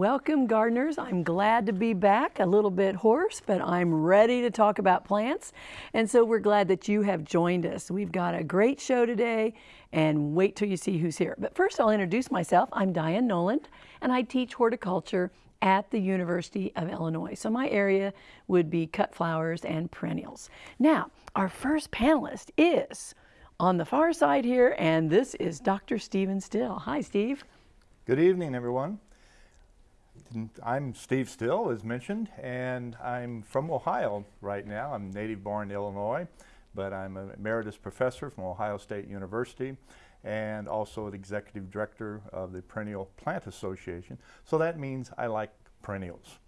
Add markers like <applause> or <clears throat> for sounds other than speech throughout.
Welcome gardeners. I'm glad to be back, a little bit hoarse, but I'm ready to talk about plants. And so we're glad that you have joined us. We've got a great show today and wait till you see who's here. But first I'll introduce myself. I'm Diane Noland and I teach horticulture at the University of Illinois. So my area would be cut flowers and perennials. Now, our first panelist is on the far side here, and this is Dr. Stephen Still. Hi, Steve. Good evening, everyone. I'm Steve Still, as mentioned, and I'm from Ohio right now. I'm native born Illinois, but I'm an emeritus professor from Ohio State University and also the executive director of the Perennial Plant Association. So that means I like perennials.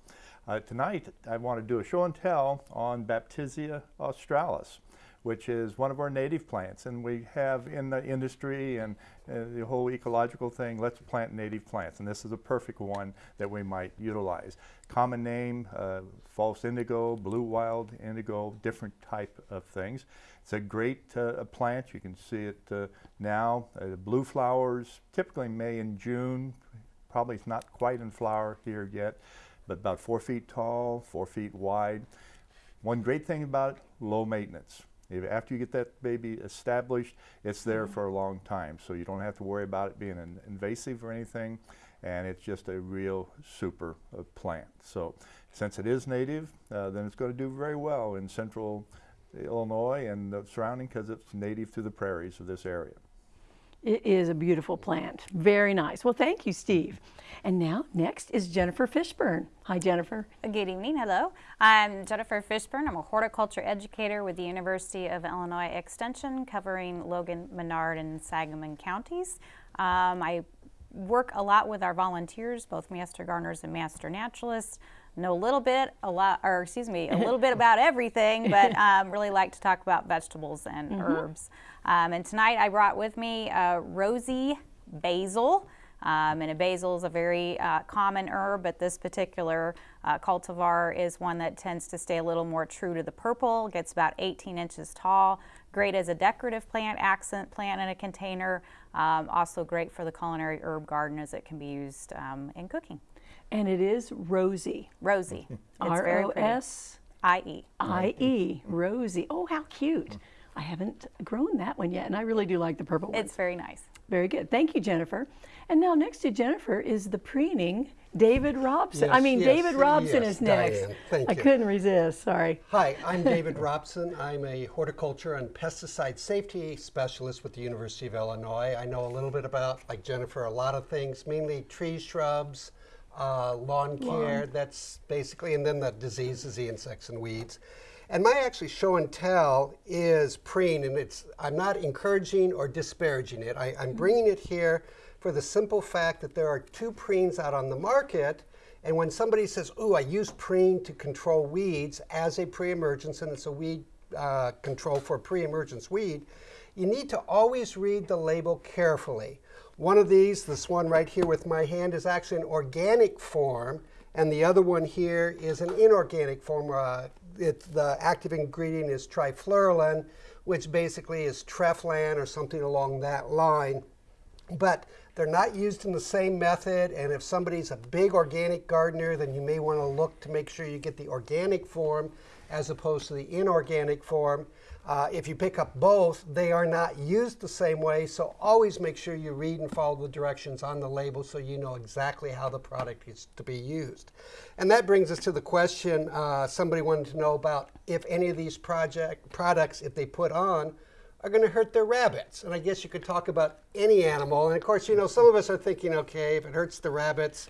Uh, tonight, I want to do a show and tell on Baptisia australis which is one of our native plants. And we have in the industry and the whole ecological thing, let's plant native plants. And this is a perfect one that we might utilize. Common name, uh, false indigo, blue wild indigo, different type of things. It's a great uh, plant. You can see it uh, now. Uh, blue flowers, typically May and June. Probably it's not quite in flower here yet, but about four feet tall, four feet wide. One great thing about it, low maintenance. After you get that baby established, it's there mm -hmm. for a long time. So you don't have to worry about it being an invasive or anything. And it's just a real super uh, plant. So since it is native, uh, then it's going to do very well in central Illinois and the surrounding because it's native to the prairies of this area. It is a beautiful plant. Very nice. Well, thank you, Steve. And now, next is Jennifer Fishburn. Hi, Jennifer. Good evening. Hello. I'm Jennifer Fishburn. I'm a horticulture educator with the University of Illinois Extension, covering Logan, Menard, and Sangamon counties. Um, I work a lot with our volunteers, both master gardeners and master naturalists know a little bit, a lot, or excuse me, a <laughs> little bit about everything, but <laughs> um, really like to talk about vegetables and mm -hmm. herbs. Um, and tonight I brought with me uh, Rosie basil. Um, and a basil is a very uh, common herb, but this particular uh, cultivar is one that tends to stay a little more true to the purple, gets about 18 inches tall, great as a decorative plant, accent plant in a container, um, also great for the culinary herb garden as it can be used um, in cooking. And it is Rosie. Rosie. R-O-S-I-E. I-E, <laughs> Rosie. Oh, how cute. I haven't grown that one yet, and I really do like the purple one. It's very nice. Very good. Thank you, Jennifer. And now next to Jennifer is the preening David Robson. Yes, I mean, yes, David Robson yes, is next. Diane, thank I you. couldn't resist, sorry. Hi, I'm <laughs> David Robson. I'm a horticulture and pesticide safety specialist with the University of Illinois. I know a little bit about, like Jennifer, a lot of things, mainly trees, shrubs, uh, lawn care, lawn. that's basically, and then the diseases, the insects and weeds. And my actually show and tell is preen, and it's I'm not encouraging or disparaging it. I, am mm-hmm. bringing it here for the simple fact that there are two preens out on the market, and when somebody says, "Ooh, I use preen to control weeds as a pre-emergence, and it's a weed uh, control for pre-emergence weed," you need to always read the label carefully. One of these, this one right here with my hand, is actually an organic form, and the other one here is an inorganic form. Uh, it, the active ingredient is trifluralin, which basically is treflan or something along that line. But they're not used in the same method, and if somebody's a big organic gardener, then you may want to look to make sure you get the organic form as opposed to the inorganic form. Uh, if you pick up both, they are not used the same way, so always make sure you read and follow the directions on the label so you know exactly how the product is to be used. And that brings us to the question uh, somebody wanted to know about if any of these project products, if they put on, are going to hurt their rabbits. And I guess you could talk about any animal. And of course, you know, some of us are thinking, okay, if it hurts the rabbits,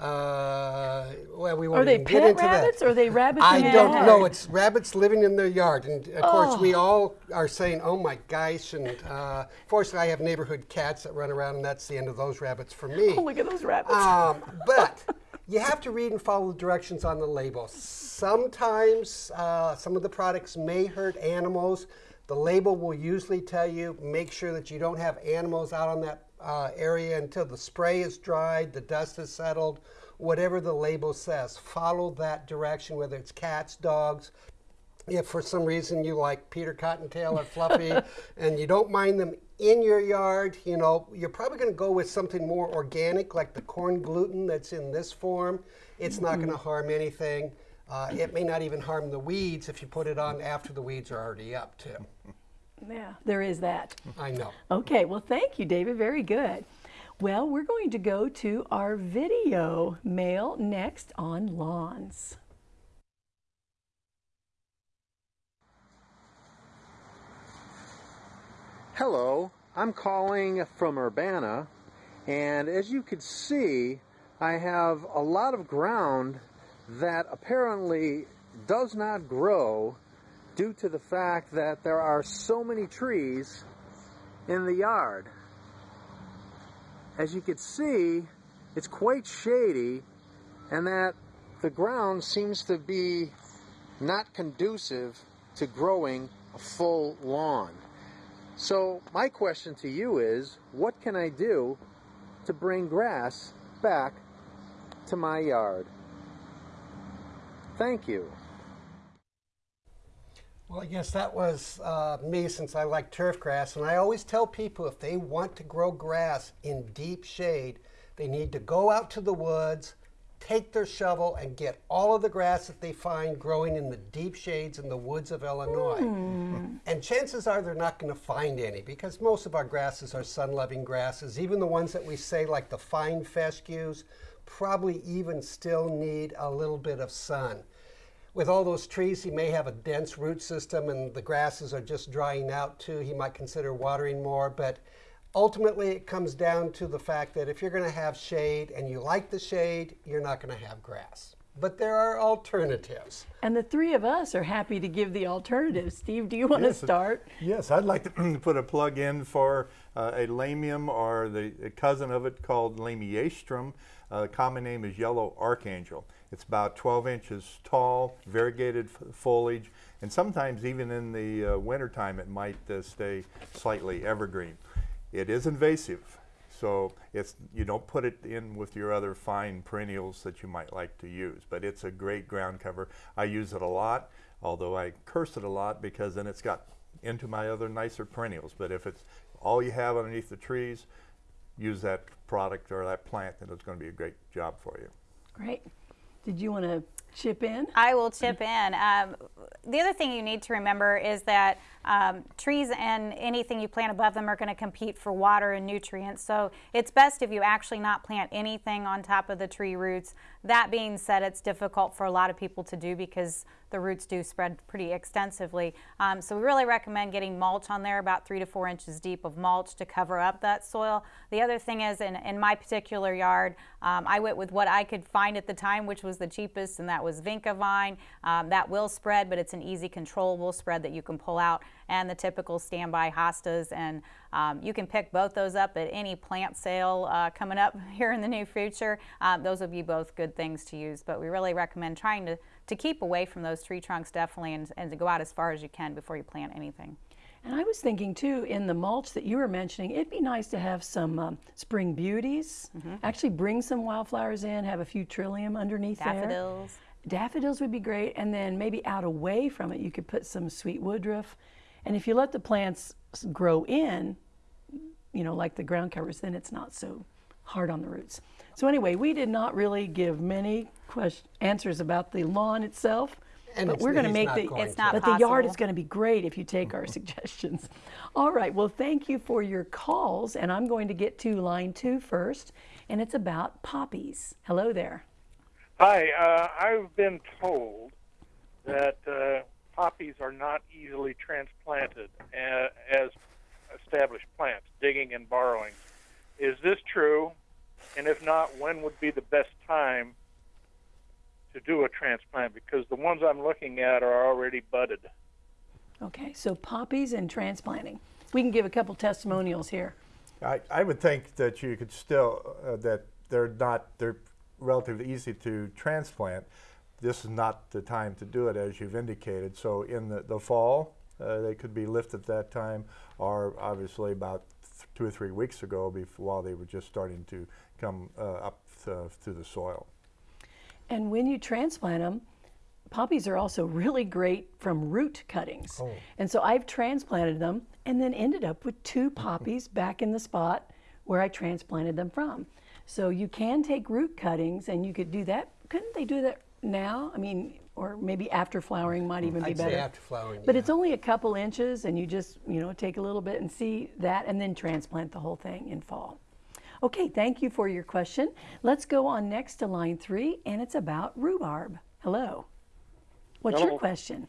uh, well, we won't are they pet rabbits that. or are they rabbits I don't yard? know. It's rabbits living in their yard. And of oh. course, we all are saying, oh my gosh. And uh, fortunately, I have neighborhood cats that run around, and that's the end of those rabbits for me. Oh, <laughs> look at those rabbits. Um, <laughs> but you have to read and follow the directions on the label. Sometimes uh, some of the products may hurt animals. The label will usually tell you, make sure that you don't have animals out on that uh, area until the spray is dried, the dust is settled, whatever the label says. Follow that direction, whether it's cats, dogs. If for some reason you like Peter Cottontail or Fluffy <laughs> and you don't mind them in your yard, you know, you're probably going to go with something more organic, like the corn gluten that's in this form. It's not going to harm anything. Uh, it may not even harm the weeds if you put it on after the weeds are already up, too. <laughs> Yeah, there is that. I know. Okay, well, thank you, David. Very good. Well, we're going to go to our video mail next on lawns. Hello, I'm calling from Urbana, and as you can see, I have a lot of ground that apparently does not grow due to the fact that there are so many trees in the yard. As you can see, it's quite shady, and that the ground seems to be not conducive to growing a full lawn. So my question to you is, what can I do to bring grass back to my yard? Thank you. Well, I guess that was uh, me since I like turf grass. And I always tell people if they want to grow grass in deep shade, they need to go out to the woods, take their shovel, and get all of the grass that they find growing in the deep shades in the woods of Illinois. And chances are they're not going to find any because most of our grasses are sun loving grasses. Even the ones that we say, like the fine fescues, probably even still need a little bit of sun with all those trees, he may have a dense root system and the grasses are just drying out too. He might consider watering more, but ultimately it comes down to the fact that if you're going to have shade and you like the shade, you're not going to have grass. But there are alternatives. And the three of us are happy to give the alternatives. Steve, do you want Yes, to start? Yes, I'd like to <clears throat> put a plug in for uh, a lamium or the a cousin of it called lamiastrum. Uh, common name is yellow archangel. It's about 12 inches tall, variegated foliage, and sometimes even in the uh, wintertime it might uh, stay slightly evergreen. It is invasive, so it's you don't put it in with your other fine perennials that you might like to use, but it's a great ground cover. I use it a lot, although I curse it a lot because then it's got into my other nicer perennials. But if it's all you have underneath the trees, use that product or that plant, and it's going to be a great job for you. Great. Did you want to chip in? I will chip in. Um, the other thing you need to remember is that um, trees and anything you plant above them are going to compete for water and nutrients. So it's best if you actually not plant anything on top of the tree roots. That being said, it's difficult for a lot of people to do because the roots do spread pretty extensively. Um, so we really recommend getting mulch on there, about three to four inches deep of mulch to cover up that soil. The other thing is, in, in my particular yard, um, I went with what I could find at the time, which was the cheapest, and that was Vinca vine. Um, that will spread, but it's an easy controllable spread that you can pull out, and the typical standby hostas. And um, you can pick both those up at any plant sale uh, coming up <laughs> here in the near future. Um, those would be both good things to use, but we really recommend trying to to keep away from those tree trunks definitely and, and to go out as far as you can before you plant anything. And I was thinking too, in the mulch that you were mentioning, it'd be nice to have some um, spring beauties. Actually, bring some wildflowers in, have a few trillium underneath there. Daffodils. Daffodils would be great, and then maybe out away from it, you could put some sweet woodruff. And if you let the plants grow in, you know, like the ground covers, then it's not so hard on the roots. So anyway, we did not really give many quest- answers about the lawn itself, And but it's- we're going to make the going It's not but the yard is going to be great if you take our <laughs> suggestions. All right, well, thank you for your calls, and I'm going to get to line two first, and it's about poppies. Hello there. Hi, uh, I've been told that uh, poppies are not easily transplanted as established plants, digging and borrowing. Is this true? And if not, when would be the best time to do a transplant? Because the ones I'm looking at are already budded. Okay, so poppies and transplanting. We can give a couple testimonials here. I, I would think that you could still, uh, that they're not, they're relatively easy to transplant. This is not the time to do it, as you've indicated. So in the, the fall, uh, they could be lifted at that time, or obviously about two or three weeks ago, before, while they were just starting to come uh, up th- through the soil. And when you transplant them, poppies are also really great from root cuttings. Oh. And so I've transplanted them and then ended up with two poppies <laughs> back in the spot where I transplanted them from. So you can take root cuttings and you could do that. Couldn't they do that now? I mean, or maybe after flowering might even be I'd better. say after flowering. But yeah. it's only a couple inches, and you just, you know, take a little bit and see that, and then transplant the whole thing in fall. Okay, thank you for your question. Let's go on next to line three, and it's about rhubarb. Hello. What's your question?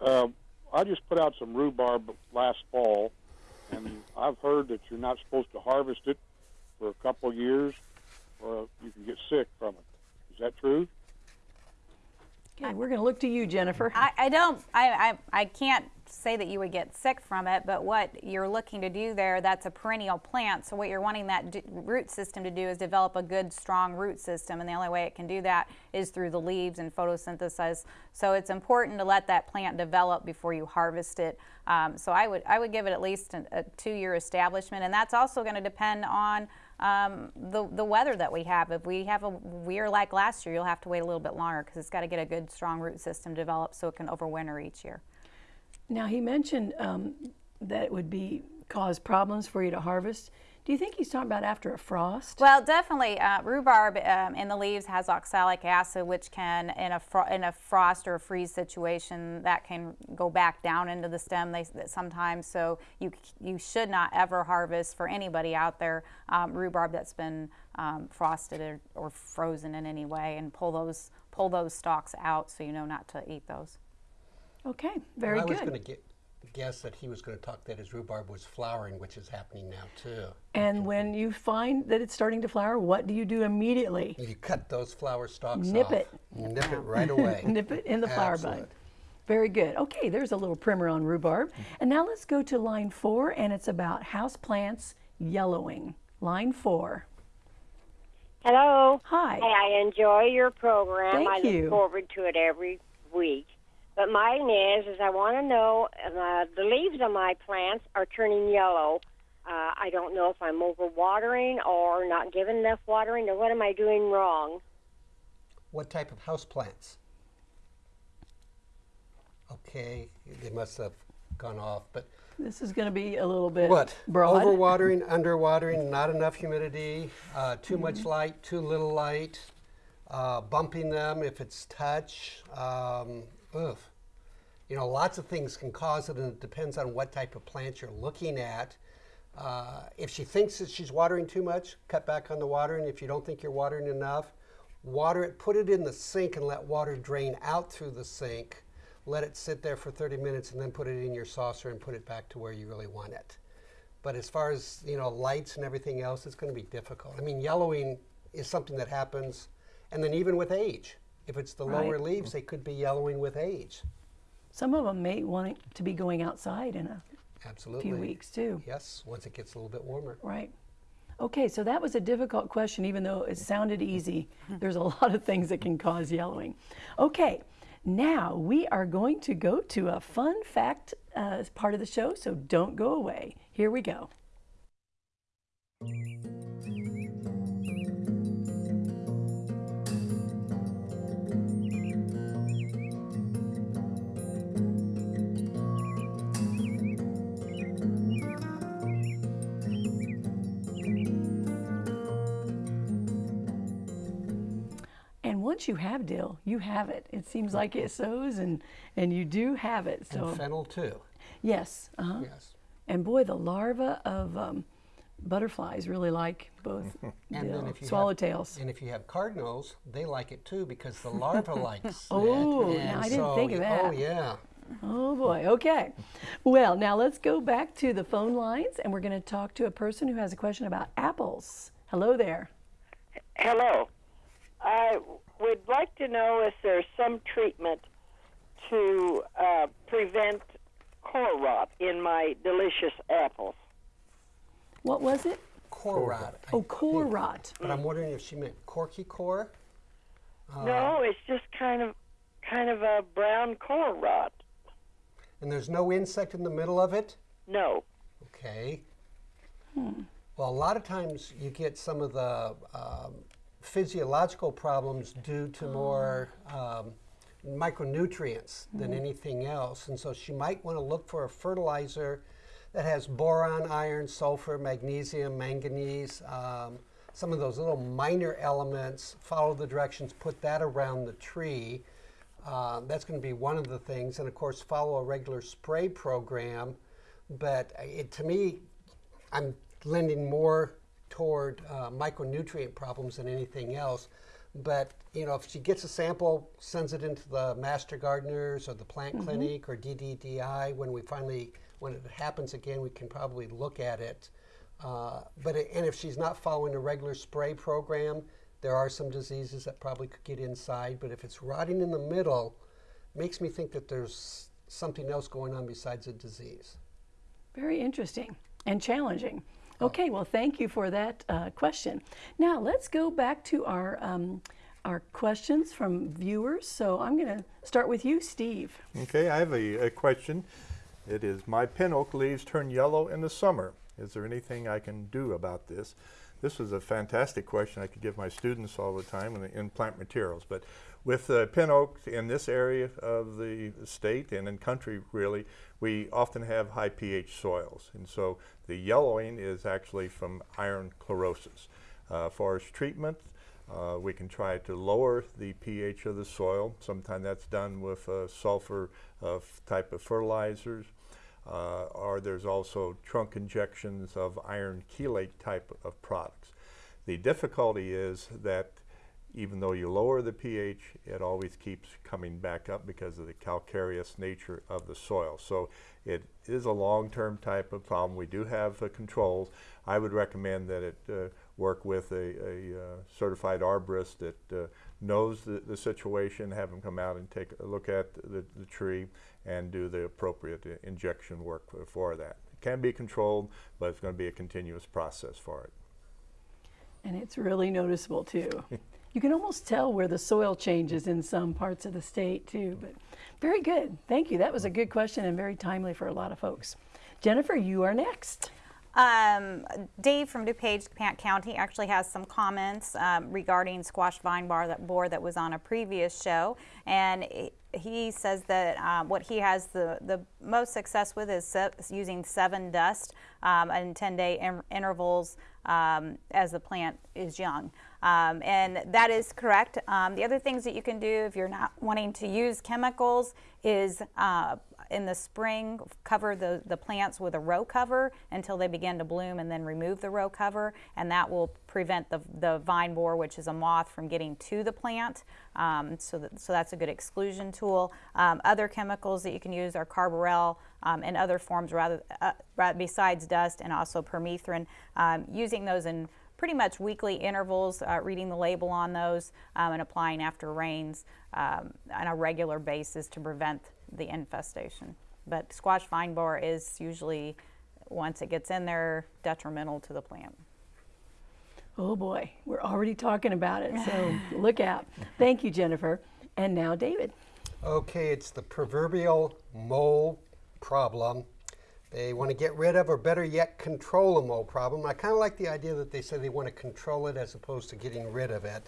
Uh, I just put out some rhubarb last fall, and I've heard that you're not supposed to harvest it for a couple of years, or you can get sick from it. Is that true? Okay, we're going to look to you, Jennifer. I, I don't, I, I, I can't say that you would get sick from it, but what you're looking to do there, that's a perennial plant. So what you're wanting that d- root system to do is develop a good, strong root system. And the only way it can do that is through the leaves and photosynthesis. So it's important to let that plant develop before you harvest it. Um, so I would, I would give it at least a, a two-year establishment. And that's also going to depend on um, the, the weather that we have. If we have a year like last year, you'll have to wait a little bit longer because it's got to get a good, strong root system developed so it can overwinter each year. Now, he mentioned um, that it would be cause problems for you to harvest. Do you think he's talking about after a frost? Well, definitely, uh, rhubarb um, in the leaves has oxalic acid, which can, in a fro- in a frost or a freeze situation, that can go back down into the stem. They sometimes so you you should not ever harvest for anybody out there um, rhubarb that's been um, frosted or, or frozen in any way, and pull those pull those stalks out so you know not to eat those. Okay, very I was good. Going guess that he was going to talk that his rhubarb was flowering, which is happening now too. And when you find that it's starting to flower, what do you do immediately? You cut those flower stalks Nip off. it. Nip it right away. <laughs> Nip it in the flower Absolute. bud. Very good. Okay, there's a little primer on rhubarb. And now let's go to line four, and it's about house plants yellowing. Line four. Hello. Hi. Hey, I enjoy your program. Thank I look you. forward to it every week. But mine is, is I want to know uh, the leaves of my plants are turning yellow. Uh, I don't know if I'm overwatering or not giving enough watering, or what am I doing wrong? What type of house plants? Okay, they must have gone off, but This is going to be a little bit what? broad. Overwatering, underwatering, not enough humidity, uh, too Mm-hmm. much light, too little light, uh, bumping them if it's touch. Um, ugh. You know, lots of things can cause it, and it depends on what type of plant you're looking at. Uh, if she thinks that she's watering too much, cut back on the watering. If you don't think you're watering enough, water it, put it in the sink and let water drain out through the sink. Let it sit there for 30 minutes and then put it in your saucer and put it back to where you really want it. But as far as you know, lights and everything else, it's going to be difficult. I mean, yellowing is something that happens, and then even with age, if it's the lower leaves, they could be yellowing with age. Some of them may want it to be going outside in a Absolutely. few weeks too. Yes, once it gets a little bit warmer. Right. Okay, so that was a difficult question, even though it sounded easy. <laughs> There's a lot of things that can cause yellowing. Okay, now we are going to go to a fun fact uh, part of the show, so don't go away. Here we go. Once you have dill, you have it. It seems like it sows, and and you do have it. So And fennel too. yes, uh-huh. Yes. And boy, the larvae of um, butterflies really like both <laughs> And then dill. if you have- swallowtails. And if you have cardinals, they like it too because the larva <laughs> likes Oh, it. now I didn't think of that. Oh yeah. Oh boy, okay. Well, now let's go back to the phone lines and we're going to talk to a person who has a question about apples. Hello there. Hello. I would like to know if there's some treatment to uh, prevent core rot in my delicious apples. What was it? Core rot. Oh, core think. rot. But I'm wondering if she meant corky core. Uh, no, it's just kind of kind of a brown core rot. And there's no insect in the middle of it. No. Okay. Hmm. Well, a lot of times you get some of the um, physiological problems due to more um, micronutrients than anything else. And so she might want to look for a fertilizer that has boron, iron, sulfur, magnesium, manganese, um, some of those little minor elements. Follow the directions, put that around the tree. Uh, that's going to be one of the things. And of course, follow a regular spray program. But it, to me, I'm lending more toward uh, micronutrient problems than anything else. But you know, if she gets a sample, sends it into the master gardeners or the plant clinic or DDDI, when we finally, when it happens again, we can probably look at it. Uh, but it, and if she's not following a regular spray program, there are some diseases that probably could get inside. But if it's rotting in the middle, makes me think that there's something else going on besides a disease. Very interesting and challenging. Okay, well, thank you for that uh, question. Now let's go back to our um, our questions from viewers. So I'm going to start with you, Steve. Okay, I have a, a question. It is my pin oak leaves turn yellow in the summer. Is there anything I can do about this? This is a fantastic question I could give my students all the time in, in plant materials. But with uh, pin oak in this area of the state and in country really, we often have high pH soils. And so the yellowing is actually from iron chlorosis. Uh, its treatment, uh, we can try to lower the pH of the soil. Sometimes that's done with uh, sulfur uh, type of fertilizers. Uh, or there's also trunk injections of iron chelate type of products. The difficulty is that even though you lower the pH, it always keeps coming back up because of the calcareous nature of the soil. So it is a long-term type of problem. We do have uh, controls. I would recommend that it uh, work with a, a uh, certified arborist that uh, knows the, the situation, have them come out and take a look at the, the tree and do the appropriate uh, injection work for, for that. It can be controlled, but it's going to be a continuous process for it. And it's really noticeable too. <laughs> you can almost tell where the soil changes in some parts of the state too. But very good. Thank you. That was a good question and very timely for a lot of folks. Jennifer, you are next. Um, Dave from DuPage County actually has some comments um, regarding squash vine bar that board that was on a previous show, and he says that um, what he has the, the most success with is se using Sevin dust um, in 10 day in intervals um, as the plant is young. Um, and that is correct. Um, the other things that you can do if you're not wanting to use chemicals is uh, in the spring cover the, the plants with a row cover until they begin to bloom and then remove the row cover and that will prevent the, the vine borer which is a moth from getting to the plant um, so, that, so that's a good exclusion tool. Um, other chemicals that you can use are carbaryl um, and other forms rather uh, besides dust and also permethrin. Um, using those in pretty much weekly intervals, uh, reading the label on those um, and applying after rains um, on a regular basis to prevent the infestation. But squash vine borer is usually, once it gets in there, detrimental to the plant. Oh boy, we're already talking about it, so <laughs> look out. Thank you, Jennifer. And now, David. Okay, it's the proverbial mole problem. They want to get rid of, or better yet, control a mole problem. I kind of like the idea that they say they want to control it as opposed to getting rid of it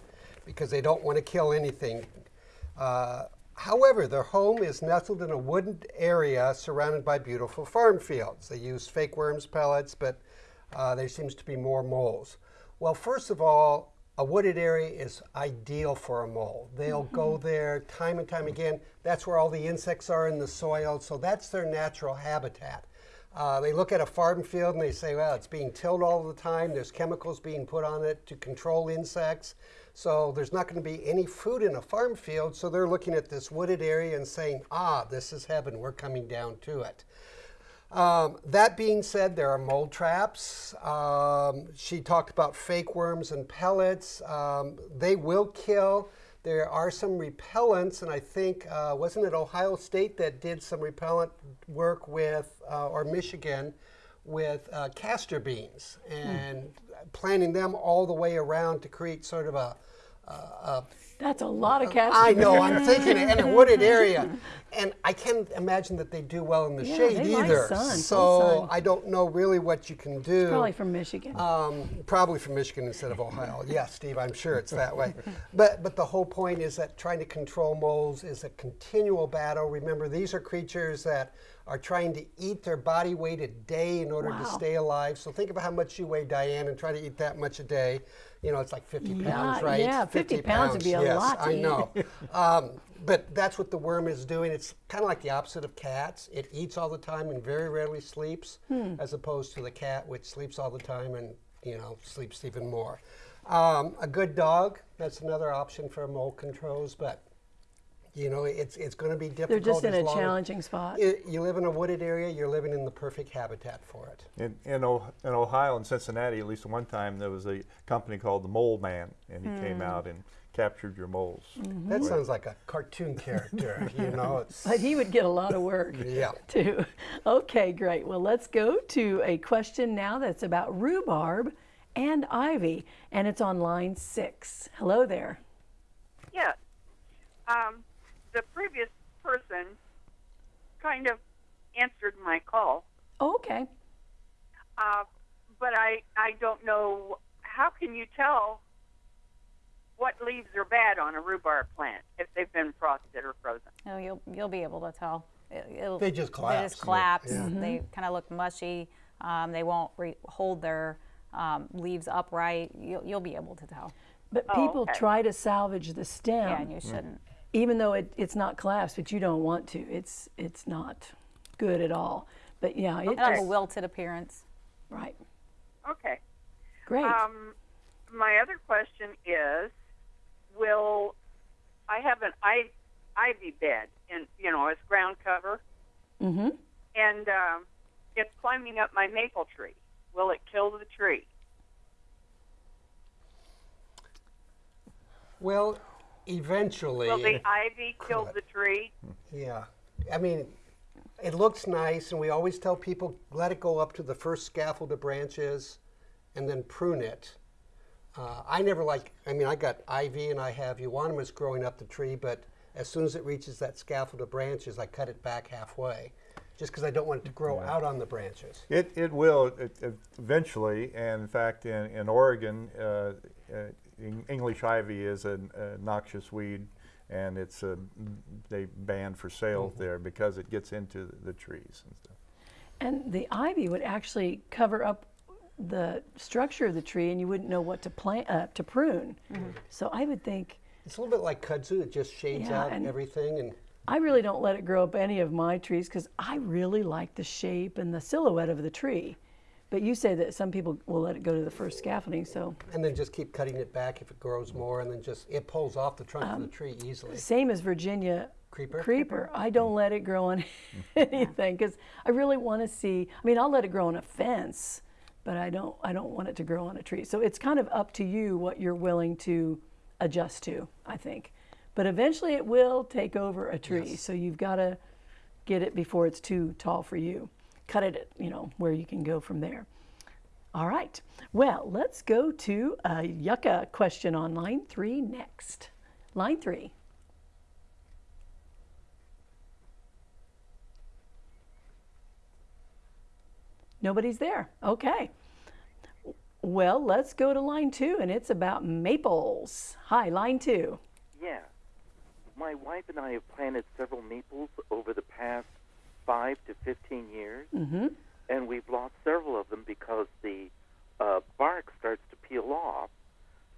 because they don't want to kill anything. Uh, However, their home is nestled in a wooded area surrounded by beautiful farm fields. They use fake worms pellets, but uh, there seems to be more moles. Well, first of all, a wooded area is ideal for a mole. They'll mm -hmm. go there time and time again. That's where all the insects are in the soil, so that's their natural habitat. Uh, they look at a farm field and they say, well, it's being tilled all the time. There's chemicals being put on it to control insects. So there's not going to be any food in a farm field. So they're looking at this wooded area and saying, ah, this is heaven. We're coming down to it. Um, that being said, there are mold traps. Um, she talked about fake worms and pellets. Um, they will kill. There are some repellents, and I think, uh, wasn't it Ohio State that did some repellent work with, uh, or Michigan, with uh, castor beans and planting them all the way around to create sort of a, That's a lot of cats. I know, I'm <laughs> thinking in a wooded area. And I can't imagine that they do well in the Yeah, shade either. sun, so sun. I don't know really what you can do. Probably from Michigan. Um, probably from Michigan instead of Ohio. <laughs> Yeah, Steve, I'm sure it's that way. But but the whole point is that trying to control moles is a continual battle. Remember, these are creatures that are trying to eat their body weight a day in order to stay alive. So think about how much you weigh, Diane, and try to eat that much a day. You know, it's like 50 Yeah, pounds, right? yeah, 50 pounds would be a yes, lot to I know. <laughs> um, but that's what the worm is doing. It's kind of like the opposite of cats. It eats all the time and very rarely sleeps, Hmm. as opposed to the cat, which sleeps all the time and you know sleeps even more. Um, a good dog. That's another option for mole controls, but you know it's it's going to be difficult. They're just in a challenging spot. You, you live in a wooded area. You're living in the perfect habitat for it. In, in, o- in Ohio and Cincinnati, at least one time, there was a company called the Mole Man, and he came hmm. out and captured your moles. Mm-hmm. That sounds like a cartoon character. <laughs> you know, it's But he would get a lot of work. Yeah. <laughs> Too. Okay, great. Well, let's go to a question now that's about rhubarb and ivy, and it's on line six. Hello there. Yes. Um, the previous person kind of answered my call, Oh, okay. uh, but I, I don't know how can you tell what leaves are bad on a rhubarb plant if they've been frosted or frozen? No, you'll you'll be able to tell. It, it'll, They just collapse. They collapse, just yeah. collapse. Yeah. They kind of look mushy. Um, they won't re- hold their um, leaves upright. You'll, you'll be able to tell. But Oh, people okay. try to salvage the stem, Yeah, and you shouldn't. even though it, it's not collapsed, but you don't want to. It's it's not good at all. But yeah, it It'll a wilted appearance. right. Okay. Great. Um, my other question is, will I have an I, ivy bed in you know as ground cover, mm-hmm. and um, it's climbing up my maple tree? Will it kill the tree? well, eventually. Will the ivy kill the tree? Yeah. I mean, it looks nice, and we always tell people let it go up to the first scaffold of branches and then prune it. Uh, I never like, I mean, I got ivy and I have euonymus growing up the tree, but as soon as it reaches that scaffold of branches, I cut it back halfway just because I don't want it to grow out on the branches. It, it will it eventually, and in fact, in, in Oregon, uh, uh, English ivy is a, a noxious weed, and it's a, they banned for sale there because it gets into the, the trees and stuff. And the ivy would actually cover up the structure of the tree, and you wouldn't know what to plant uh, to prune. So I would think It's a little bit like kudzu, it just shades Yeah, out and- everything. and I really don't let it grow up any of my trees because I really like the shape and the silhouette of the tree. But you say that some people will let it go to the first scaffolding, so And then just keep cutting it back if it grows more, and then just, it pulls off the trunk of the um, tree easily. same as Virginia Creeper? creeper. I don't let it grow on <laughs> anything because I really want to see. I mean, I'll let it grow on a fence, but I don't. I don't want it to grow on a tree. So it's kind of up to you what you're willing to adjust to. I think, but eventually it will take over a tree. So you've got to get it before it's too tall for you. Cut it, at, you know, where you can go from there. All right. Well, let's go to a yucca question on line three next. Line three. Nobody's there. Okay. Well, let's go to line two, and it's about maples. Hi, line two. Yeah. My wife and I have planted several maples over the past five to 15 years, Mm-hmm. and we've lost several of them because the uh, bark starts to peel off.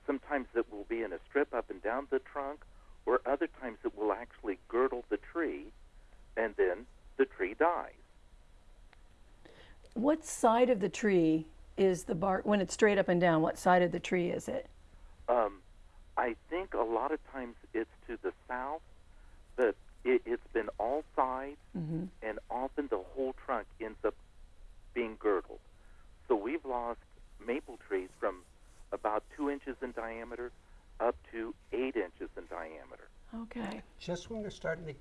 Sometimes it will be in a strip up and down the trunk, or other times it will actually girdle the tree, and then the tree dies. What side of the tree is the bark when it's straight up and down? What side of the tree is it? Um, I think a lot of times it's to the south, but it, it's been all sides, Mm-hmm. and often the whole trunk ends up being girdled. So we've lost maple trees from about two inches in diameter up to eight inches in diameter. Okay. Just when they're starting to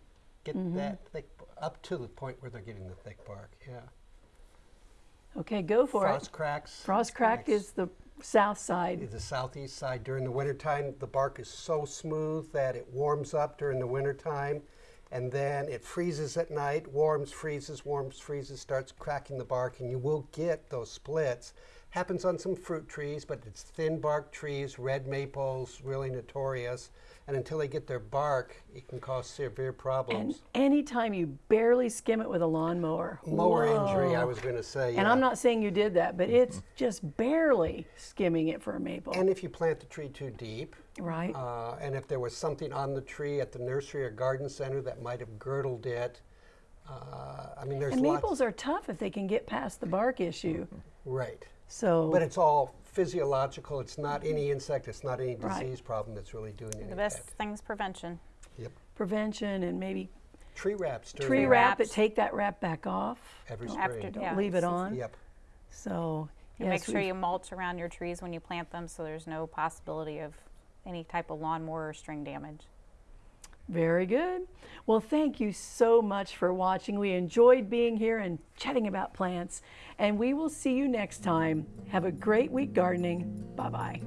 get that thick, up to the point where they're getting the thick bark, yeah. Okay, go for Frost it. Frost cracks. Frost cracked is the south side. the southeast side during the wintertime. The bark is so smooth that it warms up during the wintertime and then it freezes at night, warms, freezes, warms, freezes, starts cracking the bark, and you will get those splits. Happens on some fruit trees, but it's thin bark trees, red maples, really notorious. And until they get their bark, it can cause severe problems. And anytime you barely skim it with a lawnmower. Mower injury, I was going to say. And yeah. I'm not saying you did that, but it's just barely skimming it for a maple. And if you plant the tree too deep, right. Uh, and if there was something on the tree at the nursery or garden center that might have girdled it, uh, I mean, there's and maples are tough if they can get past the bark issue. Right. So, But it's all physiological. It's not any insect. It's not any Right. disease problem that's really doing any The best bad. thing's prevention. Yep. prevention and maybe Tree wraps. during tree the- wrap it, take that wrap back off. Every Don't- After- spring. Don't Yeah. leave it on. Yep. So, And make sure you mulch around your trees when you plant them so there's no possibility of any type of lawnmower or string damage. Very good. Well, thank you so much for watching. We enjoyed being here and chatting about plants. And we will see you next time. Have a great week gardening. Bye bye.